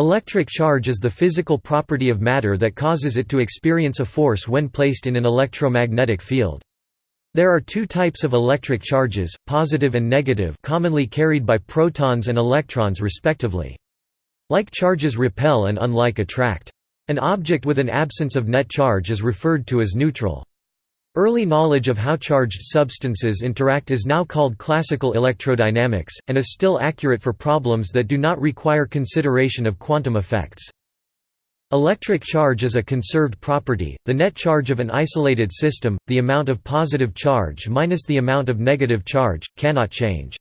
Electric charge is the physical property of matter that causes it to experience a force when placed in an electromagnetic field. There are two types of electric charges, positive and negative commonly carried by protons and electrons respectively. Like charges repel and unlike attract. An object with an absence of net charge is referred to as neutral. Early knowledge of how charged substances interact is now called classical electrodynamics, and is still accurate for problems that do not require consideration of quantum effects. Electric charge is a conserved property, the net charge of an isolated system, the amount of positive charge minus the amount of negative charge, cannot change.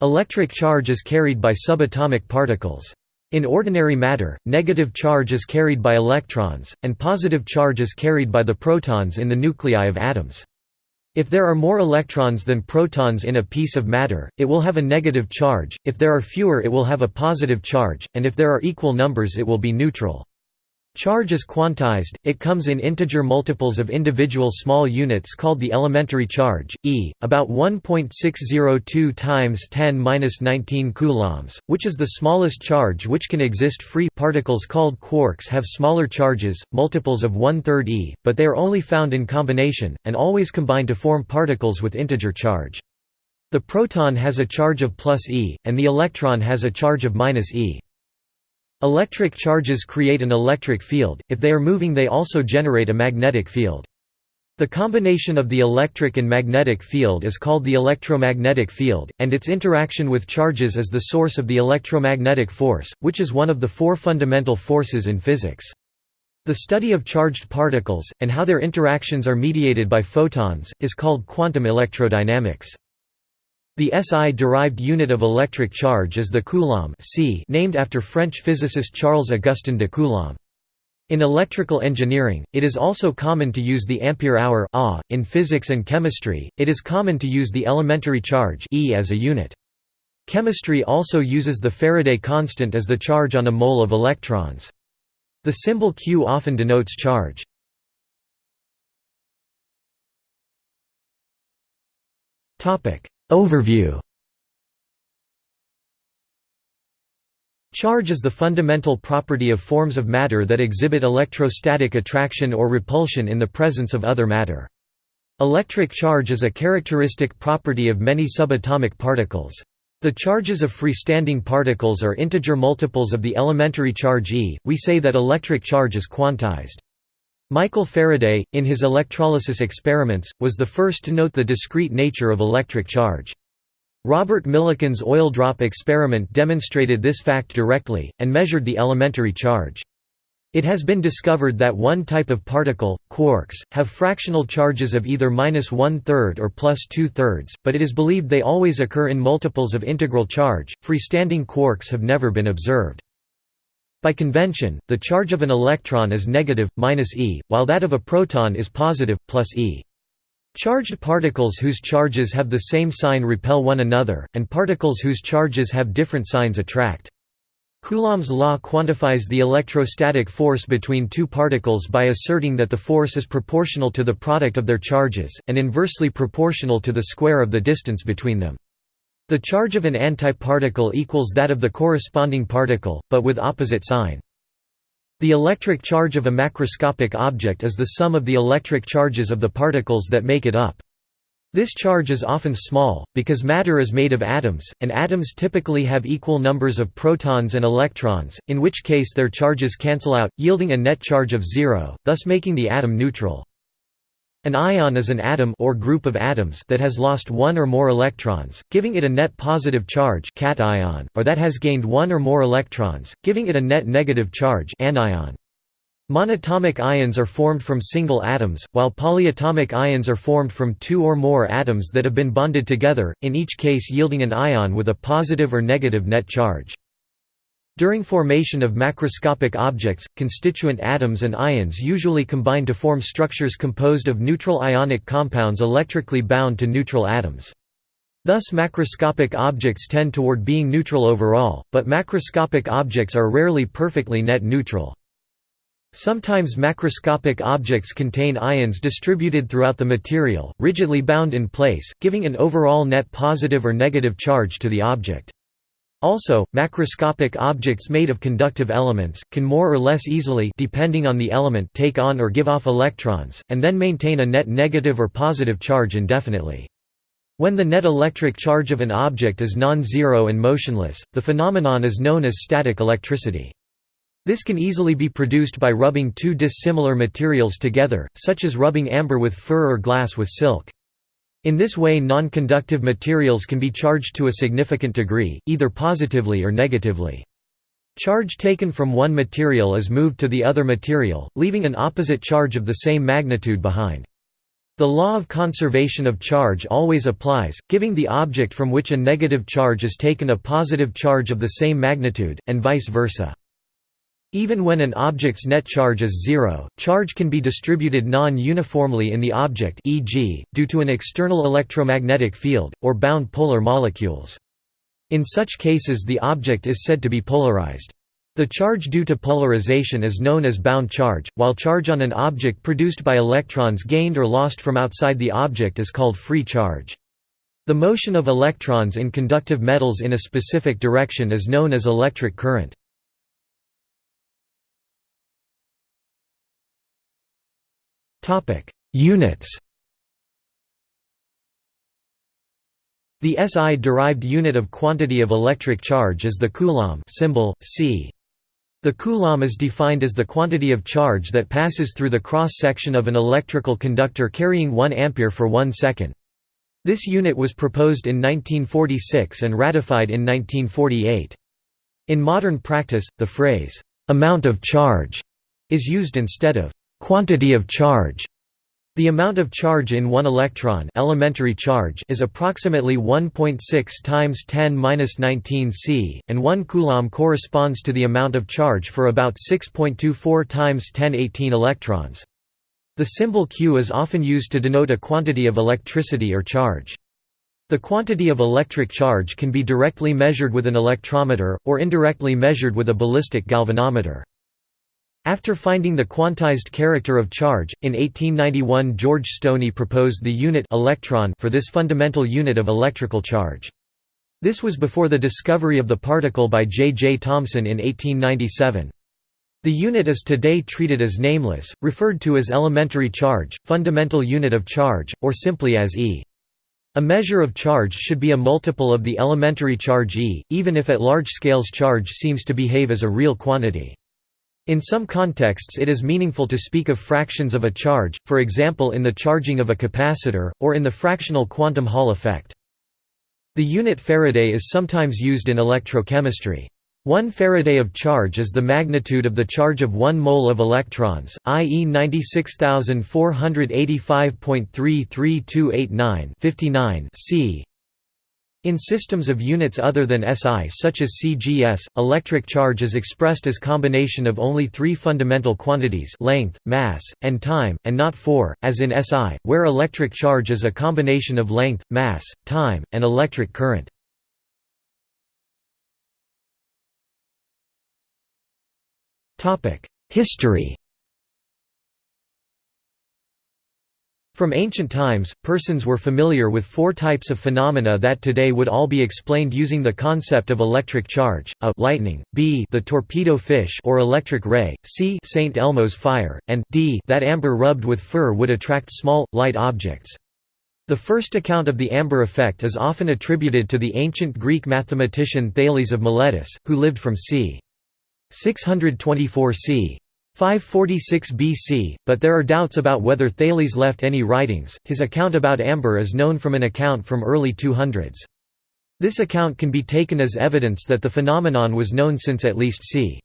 Electric charge is carried by subatomic particles. In ordinary matter, negative charge is carried by electrons, and positive charge is carried by the protons in the nuclei of atoms. If there are more electrons than protons in a piece of matter, it will have a negative charge, if there are fewer it will have a positive charge, and if there are equal numbers it will be neutral. Charge is quantized, it comes in integer multiples of individual small units called the elementary charge, e, about 1.602 times 10^-19 coulombs, which is the smallest charge which can exist free particles called quarks have smaller charges, multiples of one-third e, but they are only found in combination, and always combine to form particles with integer charge. The proton has a charge of plus e, and the electron has a charge of minus e. Electric charges create an electric field, if they are moving they also generate a magnetic field. The combination of the electric and magnetic field is called the electromagnetic field, and its interaction with charges is the source of the electromagnetic force, which is one of the four fundamental forces in physics. The study of charged particles, and how their interactions are mediated by photons, is called quantum electrodynamics. The SI-derived unit of electric charge is the coulomb c named after French physicist Charles-Augustin de Coulomb. In electrical engineering, it is also common to use the ampere-hour in physics and chemistry, it is common to use the elementary charge e as a unit. Chemistry also uses the Faraday constant as the charge on a mole of electrons. The symbol Q often denotes charge. Overview Charge is the fundamental property of forms of matter that exhibit electrostatic attraction or repulsion in the presence of other matter. Electric charge is a characteristic property of many subatomic particles. The charges of freestanding particles are integer multiples of the elementary charge E. We say that electric charge is quantized. Michael Faraday, in his electrolysis experiments, was the first to note the discrete nature of electric charge. Robert Millikan's oil drop experiment demonstrated this fact directly, and measured the elementary charge. It has been discovered that one type of particle, quarks, have fractional charges of either minus one-third or plus two-thirds, but it is believed they always occur in multiples of integral charge. Freestanding quarks have never been observed. By convention, the charge of an electron is negative, minus e, while that of a proton is positive, plus e. Charged particles whose charges have the same sign repel one another, and particles whose charges have different signs attract. Coulomb's law quantifies the electrostatic force between two particles by asserting that the force is proportional to the product of their charges, and inversely proportional to the square of the distance between them. The charge of an antiparticle equals that of the corresponding particle, but with opposite sign. The electric charge of a macroscopic object is the sum of the electric charges of the particles that make it up. This charge is often small, because matter is made of atoms, and atoms typically have equal numbers of protons and electrons, in which case their charges cancel out, yielding a net charge of zero, thus making the atom neutral. An ion is an atom or group of atoms that has lost one or more electrons, giving it a net positive charge cation, or that has gained one or more electrons, giving it a net negative charge anion. Monatomic ions are formed from single atoms, while polyatomic ions are formed from two or more atoms that have been bonded together, in each case yielding an ion with a positive or negative net charge. During formation of macroscopic objects, constituent atoms and ions usually combine to form structures composed of neutral ionic compounds electrically bound to neutral atoms. Thus macroscopic objects tend toward being neutral overall, but macroscopic objects are rarely perfectly net neutral. Sometimes macroscopic objects contain ions distributed throughout the material, rigidly bound in place, giving an overall net positive or negative charge to the object. Also, macroscopic objects made of conductive elements, can more or less easily depending on the element take on or give off electrons, and then maintain a net negative or positive charge indefinitely. When the net electric charge of an object is non-zero and motionless, the phenomenon is known as static electricity. This can easily be produced by rubbing two dissimilar materials together, such as rubbing amber with fur or glass with silk. In this way non-conductive materials can be charged to a significant degree, either positively or negatively. Charge taken from one material is moved to the other material, leaving an opposite charge of the same magnitude behind. The law of conservation of charge always applies, giving the object from which a negative charge is taken a positive charge of the same magnitude, and vice versa. Even when an object's net charge is zero, charge can be distributed non-uniformly in the object e.g., due to an external electromagnetic field, or bound polar molecules. In such cases the object is said to be polarized. The charge due to polarization is known as bound charge, while charge on an object produced by electrons gained or lost from outside the object is called free charge. The motion of electrons in conductive metals in a specific direction is known as electric current. Units The SI-derived unit of quantity of electric charge is the coulomb symbol, C. The coulomb is defined as the quantity of charge that passes through the cross-section of an electrical conductor carrying 1 ampere for 1 second. This unit was proposed in 1946 and ratified in 1948. In modern practice, the phrase, "'amount of charge' is used instead of "'quantity of charge' The amount of charge in one electron elementary charge is approximately 1.6 times 10^-19 c, and 1 coulomb corresponds to the amount of charge for about 6.24 times 1018 electrons. The symbol Q is often used to denote a quantity of electricity or charge. The quantity of electric charge can be directly measured with an electrometer, or indirectly measured with a ballistic galvanometer. After finding the quantized character of charge, in 1891 George Stoney proposed the unit electron for this fundamental unit of electrical charge. This was before the discovery of the particle by J. J. Thomson in 1897. The unit is today treated as nameless, referred to as elementary charge, fundamental unit of charge, or simply as E. A measure of charge should be a multiple of the elementary charge E, even if at large scales charge seems to behave as a real quantity. In some contexts it is meaningful to speak of fractions of a charge, for example in the charging of a capacitor, or in the fractional quantum Hall effect. The unit Faraday is sometimes used in electrochemistry. One Faraday of charge is the magnitude of the charge of 1 mole of electrons, i.e. 96045.33289 59 c. In systems of units other than SI such as CGS, electric charge is expressed as combination of only three fundamental quantities length, mass, and time, and not four, as in SI, where electric charge is a combination of length, mass, time, and electric current. History From ancient times, persons were familiar with four types of phenomena that today would all be explained using the concept of electric charge, a lightning, b the torpedo fish or electric ray, c St. Elmo's fire, and d that amber rubbed with fur would attract small, light objects. The first account of the amber effect is often attributed to the ancient Greek mathematician Thales of Miletus, who lived from c. 624 c. 546 BC, but there are doubts about whether Thales left any writings. His account about amber is known from an account from early 200s. This account can be taken as evidence that the phenomenon was known since at least c.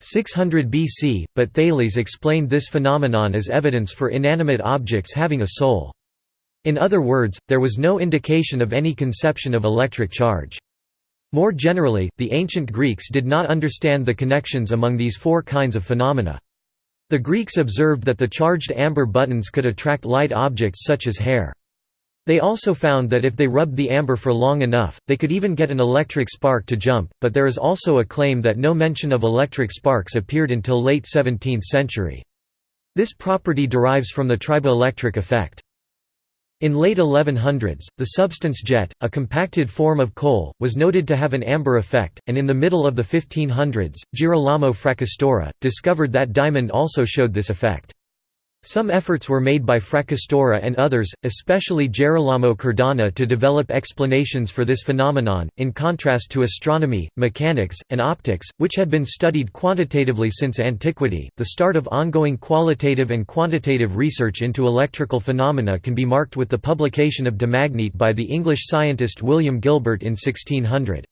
600 BC, but Thales explained this phenomenon as evidence for inanimate objects having a soul. In other words, there was no indication of any conception of electric charge. More generally, the ancient Greeks did not understand the connections among these four kinds of phenomena. The Greeks observed that the charged amber buttons could attract light objects such as hair. They also found that if they rubbed the amber for long enough, they could even get an electric spark to jump, but there is also a claim that no mention of electric sparks appeared until late 17th century. This property derives from the triboelectric effect. In late 1100s, the substance jet, a compacted form of coal, was noted to have an amber effect, and in the middle of the 1500s, Girolamo Fracastoro, discovered that diamond also showed this effect. Some efforts were made by Fracastoro and others, especially Gerolamo Cardano to develop explanations for this phenomenon, in contrast to astronomy, mechanics, and optics, which had been studied quantitatively since antiquity. The start of ongoing qualitative and quantitative research into electrical phenomena can be marked with the publication of De Magnete by the English scientist William Gilbert in 1600.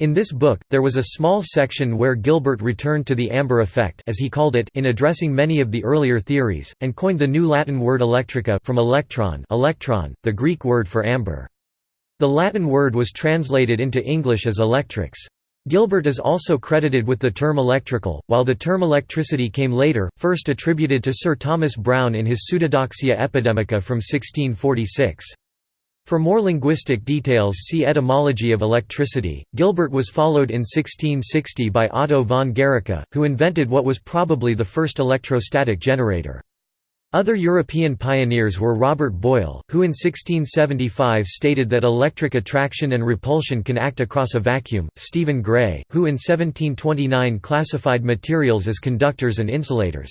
In this book, there was a small section where Gilbert returned to the amber effect as he called it in addressing many of the earlier theories, and coined the new Latin word electrica from electron, electron the Greek word for amber. The Latin word was translated into English as electrics. Gilbert is also credited with the term electrical, while the term electricity came later, first attributed to Sir Thomas Browne in his Pseudodoxia Epidemica from 1646. For more linguistic details see Etymology of electricity. Gilbert was followed in 1660 by Otto von Guericke, who invented what was probably the first electrostatic generator. Other European pioneers were Robert Boyle, who in 1675 stated that electric attraction and repulsion can act across a vacuum, Stephen Gray, who in 1729 classified materials as conductors and insulators.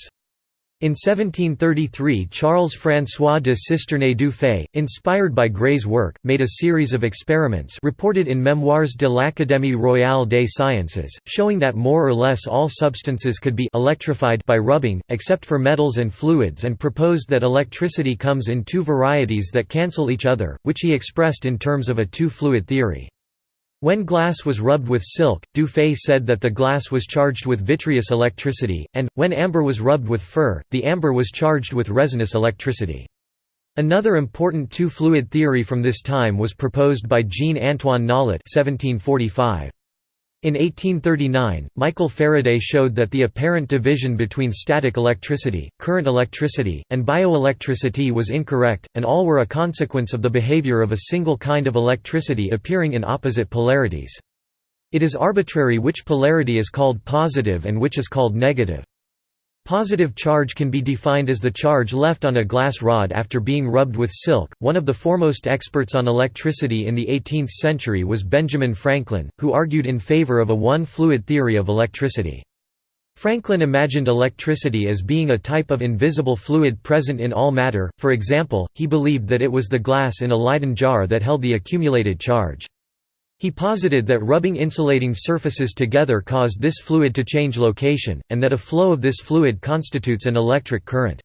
In 1733 Charles-François de Cisternay du Fay, inspired by Gray's work, made a series of experiments reported in Memoires de l'Académie royale des sciences, showing that more or less all substances could be electrified by rubbing, except for metals and fluids and proposed that electricity comes in two varieties that cancel each other, which he expressed in terms of a two-fluid theory. When glass was rubbed with silk, Dufay said that the glass was charged with vitreous electricity, and, when amber was rubbed with fur, the amber was charged with resinous electricity. Another important two-fluid theory from this time was proposed by Jean-Antoine Nollet 1745. In 1839, Michael Faraday showed that the apparent division between static electricity, current electricity, and bioelectricity was incorrect, and all were a consequence of the behavior of a single kind of electricity appearing in opposite polarities. It is arbitrary which polarity is called positive and which is called negative. Positive charge can be defined as the charge left on a glass rod after being rubbed with silk. One of the foremost experts on electricity in the 18th century was Benjamin Franklin, who argued in favor of a one fluid theory of electricity. Franklin imagined electricity as being a type of invisible fluid present in all matter, for example, he believed that it was the glass in a Leyden jar that held the accumulated charge. He posited that rubbing insulating surfaces together caused this fluid to change location, and that a flow of this fluid constitutes an electric current.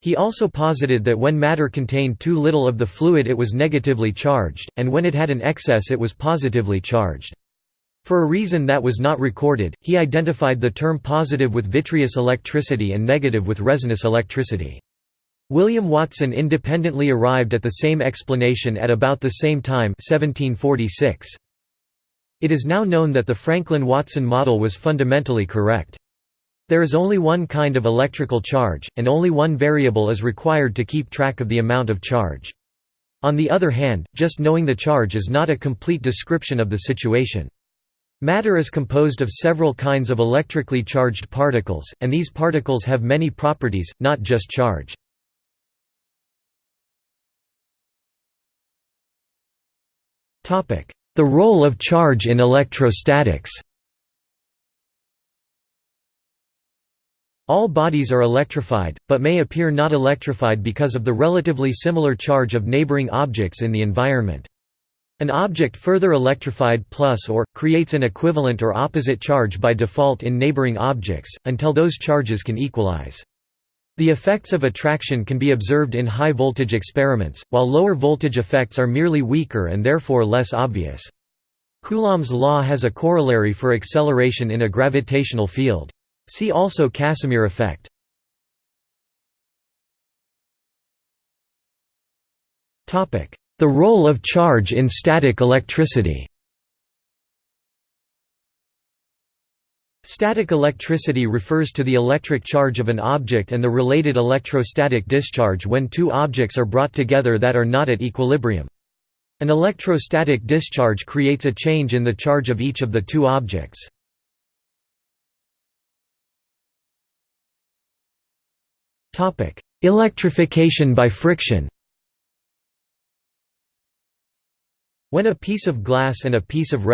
He also posited that when matter contained too little of the fluid it was negatively charged, and when it had an excess it was positively charged. For a reason that was not recorded, he identified the term positive with vitreous electricity and negative with resinous electricity. William Watson independently arrived at the same explanation at about the same time 1746. It is now known that the Franklin-Watson model was fundamentally correct. There is only one kind of electrical charge, and only one variable is required to keep track of the amount of charge. On the other hand, just knowing the charge is not a complete description of the situation. Matter is composed of several kinds of electrically charged particles, and these particles have many properties, not just charge. The role of charge in electrostatics All bodies are electrified, but may appear not electrified because of the relatively similar charge of neighboring objects in the environment. An object further electrified plus or, creates an equivalent or opposite charge by default in neighboring objects, until those charges can equalize. The effects of attraction can be observed in high-voltage experiments, while lower-voltage effects are merely weaker and therefore less obvious. Coulomb's law has a corollary for acceleration in a gravitational field. See also Casimir effect. The role of charge in static electricity Static electricity refers to the electric charge of an object and the related electrostatic discharge when two objects are brought together that are not at equilibrium. An electrostatic discharge creates a change in the charge of each of the two objects. Electrification by friction When a piece of glass and a piece of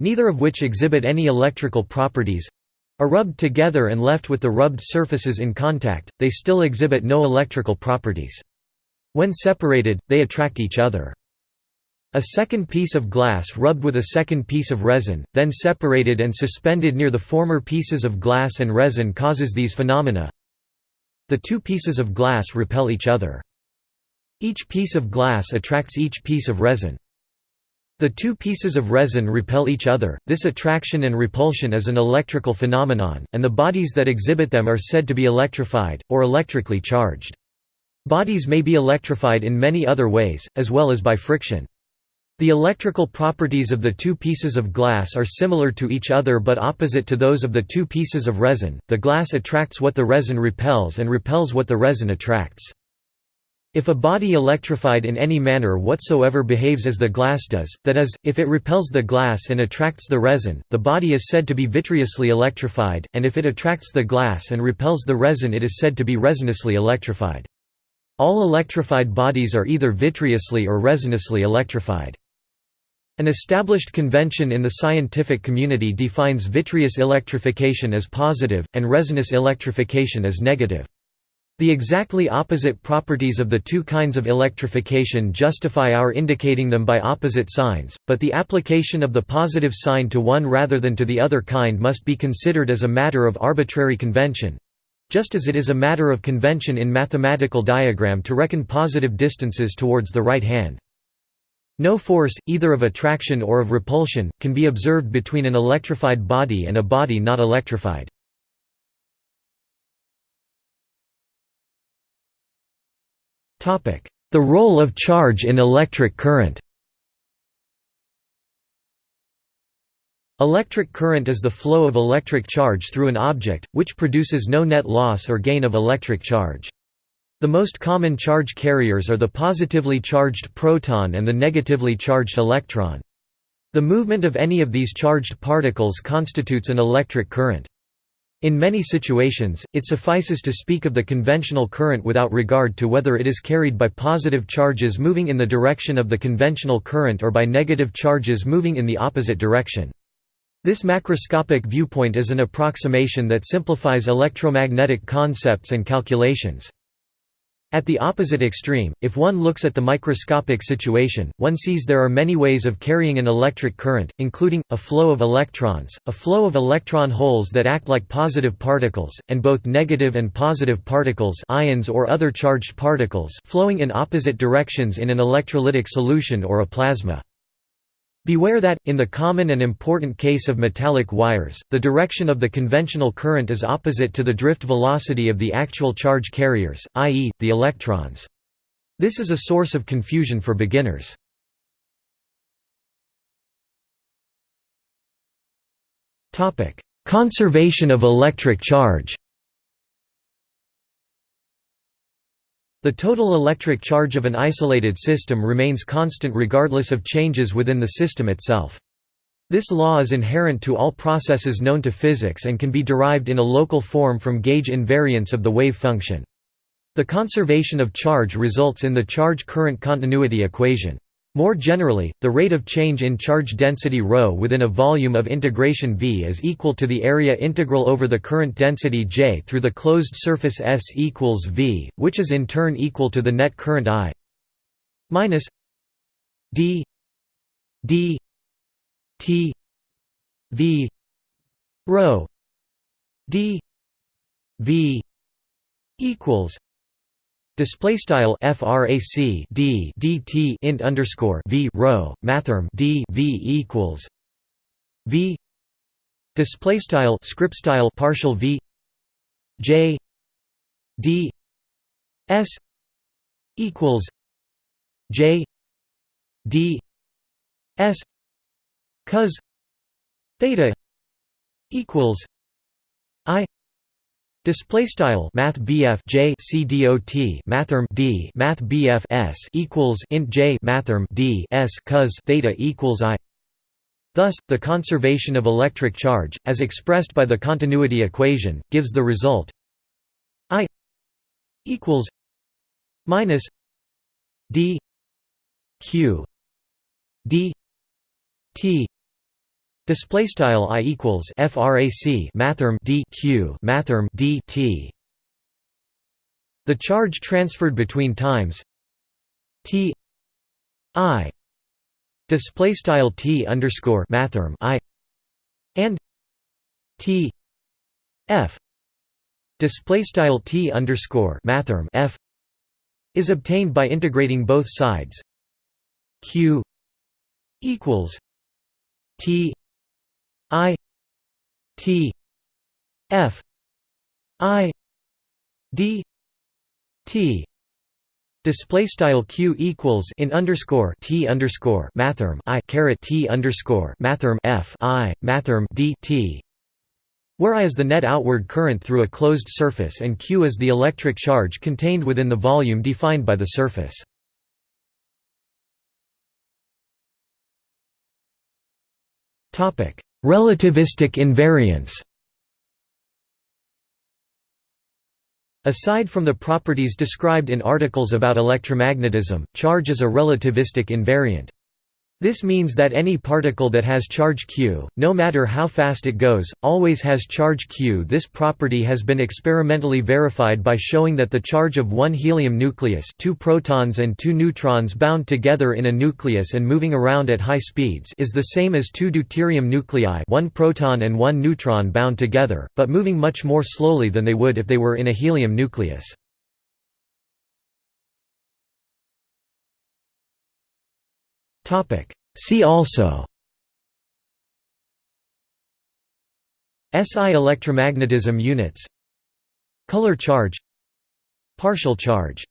resin—neither of which exhibit any electrical properties—are rubbed together and left with the rubbed surfaces in contact, they still exhibit no electrical properties. When separated, they attract each other. A second piece of glass rubbed with a second piece of resin, then separated and suspended near the former pieces of glass and resin causes these phenomena. The two pieces of glass repel each other. Each piece of glass attracts each piece of resin. The two pieces of resin repel each other, this attraction and repulsion is an electrical phenomenon, and the bodies that exhibit them are said to be electrified, or electrically charged. Bodies may be electrified in many other ways, as well as by friction. The electrical properties of the two pieces of glass are similar to each other but opposite to those of the two pieces of resin, the glass attracts what the resin repels and repels what the resin attracts. If a body electrified in any manner whatsoever behaves as the glass does, that is, if it repels the glass and attracts the resin, the body is said to be vitreously electrified, and if it attracts the glass and repels the resin it is said to be resinously electrified. All electrified bodies are either vitreously or resinously electrified. An established convention in the scientific community defines vitreous electrification as positive, and resinous electrification as negative. The exactly opposite properties of the two kinds of electrification justify our indicating them by opposite signs, but the application of the positive sign to one rather than to the other kind must be considered as a matter of arbitrary convention—just as it is a matter of convention in mathematical diagram to reckon positive distances towards the right hand. No force, either of attraction or of repulsion, can be observed between an electrified body and a body not electrified. The role of charge in electric current Electric current is the flow of electric charge through an object, which produces no net loss or gain of electric charge. The most common charge carriers are the positively charged proton and the negatively charged electron. The movement of any of these charged particles constitutes an electric current. In many situations, it suffices to speak of the conventional current without regard to whether it is carried by positive charges moving in the direction of the conventional current or by negative charges moving in the opposite direction. This macroscopic viewpoint is an approximation that simplifies electromagnetic concepts and calculations. At the opposite extreme, if one looks at the microscopic situation, one sees there are many ways of carrying an electric current, including, a flow of electrons, a flow of electron holes that act like positive particles, and both negative and positive particles ions or other charged particles flowing in opposite directions in an electrolytic solution or a plasma. Beware that, in the common and important case of metallic wires, the direction of the conventional current is opposite to the drift velocity of the actual charge carriers, i.e., the electrons. This is a source of confusion for beginners. Conservation of electric charge The total electric charge of an isolated system remains constant regardless of changes within the system itself. This law is inherent to all processes known to physics and can be derived in a local form from gauge invariance of the wave function. The conservation of charge results in the charge-current continuity equation. More generally, the rate of change in charge density ρ within a volume of integration V is equal to the area integral over the current density J through the closed surface S equals V, which is in turn equal to the net current I minus d d t V ρ d V equals Display style frac d dt int underscore v rho mathrm d v equals v. Display style script style partial v. J. D. S. equals j. D. S. Cos theta equals i Display style Math BF J C D O T Mathrm D Math BF S equals int J Mathrm D S cos theta equals I. Thus, the conservation of electric charge, as expressed by the continuity equation, gives the result I equals minus D Q d t display style i equals frac mathrm d q mathrm d t. The charge transferred between times t i display style t underscore mathrm i and t f display style t underscore mathrm f is obtained by integrating both sides q equals t i t f i d t display style q equals in underscore t underscore mathrm i caret t underscore mathrm f i mathrm d t where I is the net outward current through a closed surface and q is the electric charge contained within the volume defined by the surface. Relativistic invariance Aside from the properties described in articles about electromagnetism, charge is a relativistic invariant. This means that any particle that has charge q, no matter how fast it goes, always has charge q. This property has been experimentally verified by showing that the charge of one helium nucleus two protons and two neutrons bound together in a nucleus and moving around at high speeds is the same as two deuterium nuclei one proton and one neutron bound together, but moving much more slowly than they would if they were in a helium nucleus. See also SI electromagnetism units Color charge Partial charge